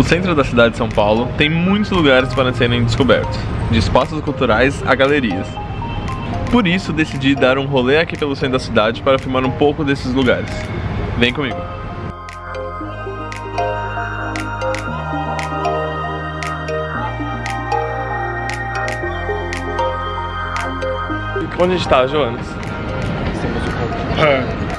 O centro da cidade de São Paulo tem muitos lugares para serem descobertos, de espaços culturais a galerias. Por isso, decidi dar um rolê aqui pelo centro da cidade para filmar um pouco desses lugares. Vem comigo! Onde a gente tá, Jonas? Temos o ponto.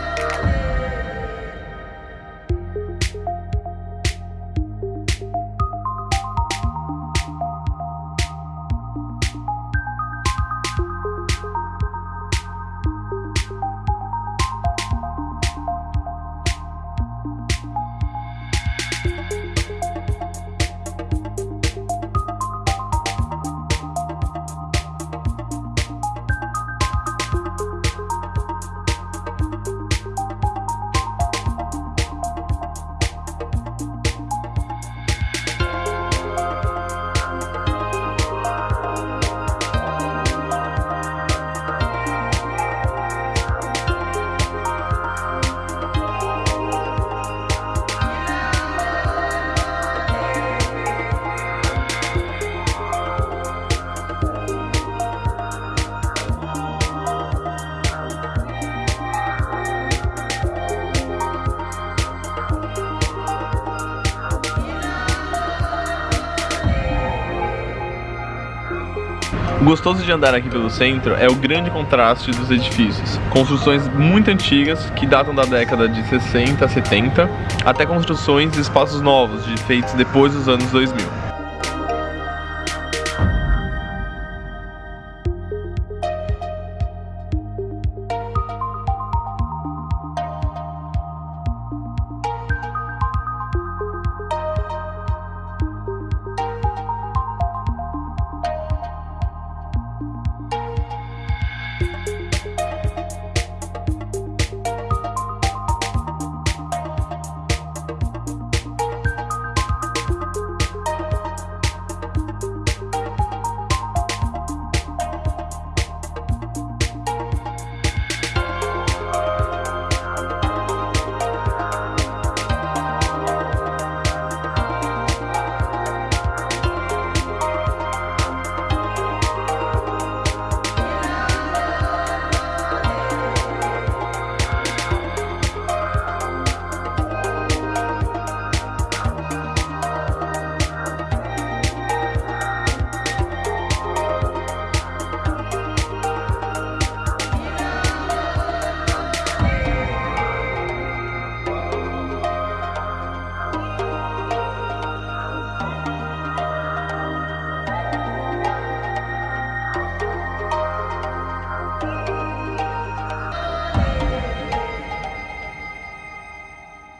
O gostoso de andar aqui pelo centro é o grande contraste dos edifícios. Construções muito antigas, que datam da década de 60 a 70, até construções e espaços novos, feitos depois dos anos 2000.